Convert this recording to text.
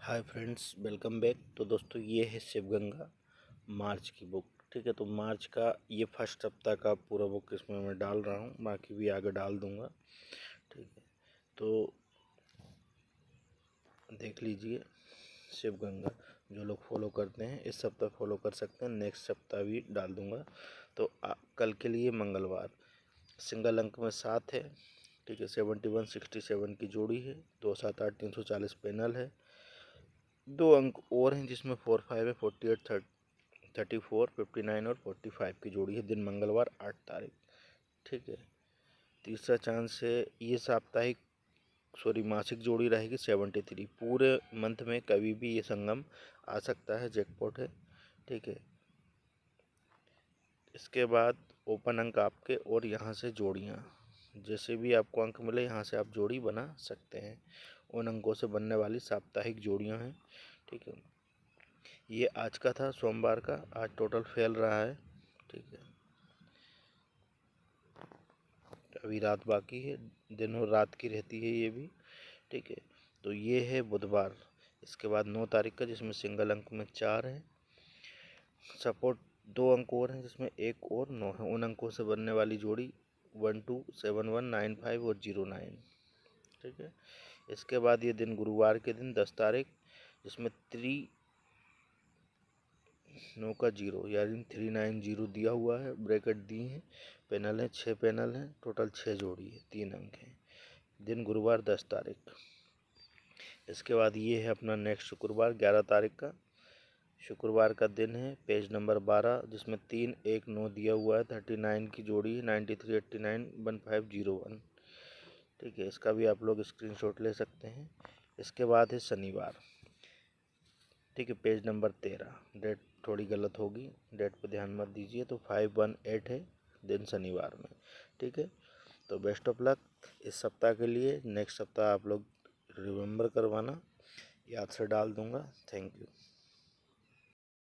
Hi friends welcome back. तो दोस्तों ये है शिवगंगा मार्च की बुक ठीक है? तो मार्च का ये फ़र्स्ट सप्ताह का पूरा बुक इसमें मैं डाल रहा हूँ बाकी भी आगे डाल दूँगा ठीक है? तो देख लीजिए शिवगंगा जो लोग फॉलो करते हैं इस सप्ताह फॉलो कर सकते हैं नेक्स्ट सप्ताह भी डाल दूँगा। तो आ, कल के लिए मंगलवार सिंगल अंक में सात है ठीक है? सेवेंटी वन सिक्सटी सेवन की जोड़ी है दो सात आठ तीन सौ चालीस पैनल है दो अंक और हैं जिसमें फोर फाइव है forty eight thirty thirty four fifty nine और फोर्टी फाइव की जोड़ी है दिन मंगलवार, आठ तारीख। ठीक है। तीसरा चांस है, ये साप्ताहिक सॉरी मासिक जोड़ी रहेगी सेवेंटी थ्री पूरे मंथ में कभी भी ये संगम आ सकता है जैकपॉट है। ठीक है। इसके बाद ओपन अंक आपके और यहाँ से जोड़ियाँ। जैसे भी आपको अंक मिले, यहाँ से आप जोड़ी बना सकते हैं। उन अंकों से बनने वाली साप्ताहिक जोड़ियाँ हैं, ठीक है। ये आज का था, सोमवार का, आज टोटल फैल रहा है, ठीक है। अभी रात बाकी है, दिन और रात की रहती है ये भी, ठीक है। तो ये है बुधवार, इसके बाद नौ तारीख का, जिसमें सिंगल अंक में चार है। सपोर्ट दो अंक और हैं, जिसमें एक और नौ है। उन अंकों से बनने वाली जोड़ी one two seven one nine five और ज़ीरो नाइन, ठीक है। इसके बाद ये दिन गुरुवार के दिन, दस तारीख, जिसमें थ्री नौ का ज़ीरो यानी थ्री नाइन ज़ीरो दिया हुआ है ब्रैकेट दी हैं पैनल हैं छः पैनल हैं टोटल छः जोड़ी है, तीन अंक हैं। दिन गुरुवार, दस तारीख। इसके बाद ये है अपना नेक्स्ट शुक्रवार, ग्यारह तारीख का। शुक्रवार का दिन है पेज नंबर बारह, जिसमें तीन एक नौ दिया हुआ है थर्टी नाइन की जोड़ी है ninety three eighty nine one five zero one ठीक है, इसका भी आप लोग स्क्रीनशॉट ले सकते हैं। इसके बाद है शनिवार। ठीक है पेज नंबर तेरह। डेट थोड़ी गलत होगी। डेट पर ध्यान मत दीजिए तो फाइव वन एट है दिन शनिवार में। ठीक है तो बेस्ट ऑफ़ लक इस सप्ताह के लिए नेक्स्ट सप्ताह आप लोग रिमेंबर करवाना। याद से डाल दूँगा। Thank you